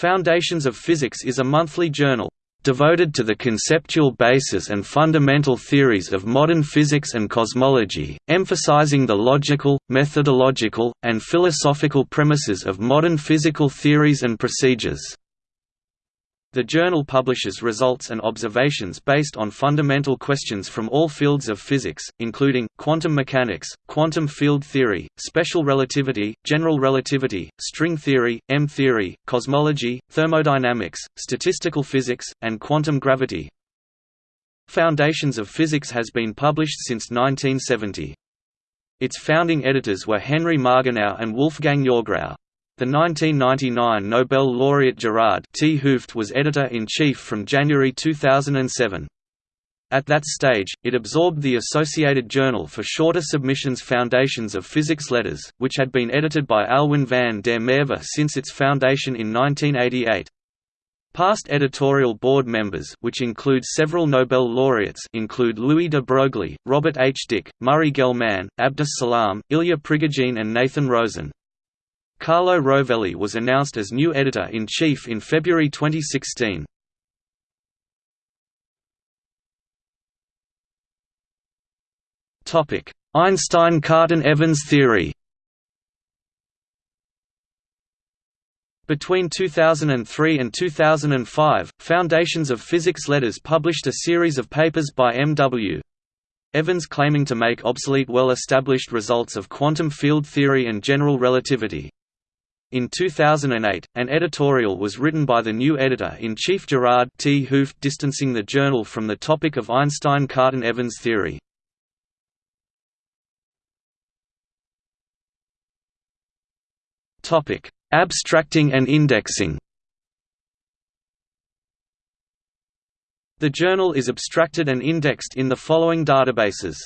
Foundations of Physics is a monthly journal devoted to the conceptual basis and fundamental theories of modern physics and cosmology, emphasizing the logical, methodological, and philosophical premises of modern physical theories and procedures. The journal publishes results and observations based on fundamental questions from all fields of physics, including, quantum mechanics, quantum field theory, special relativity, general relativity, string theory, M-theory, cosmology, thermodynamics, statistical physics, and quantum gravity. Foundations of Physics has been published since 1970. Its founding editors were Henry Margenau and Wolfgang Yourgrau. The 1999 Nobel laureate Gerard T. Hooft was editor-in-chief from January 2007. At that stage, it absorbed the Associated Journal for Shorter Submissions Foundations of Physics Letters, which had been edited by Alwyn van der Merwe since its foundation in 1988. Past editorial board members which include several Nobel laureates include Louis de Broglie, Robert H. Dicke, Murray Gell-Mann, Abdus Salam, Ilya Prigogine and Nathan Rosen. Carlo Rovelli was announced as new editor-in-chief in February 2016. Einstein–Cartan–Evans theory Between 2003 and 2005, Foundations of Physics Letters published a series of papers by M.W. Evans claiming to make obsolete well-established results of quantum field theory and general relativity. In 2008, an editorial was written by the new editor-in-chief Gerard T. Hooft distancing the journal from the topic of Einstein-Cartan-Evans theory. Abstracting and indexing The journal is abstracted and indexed in the following databases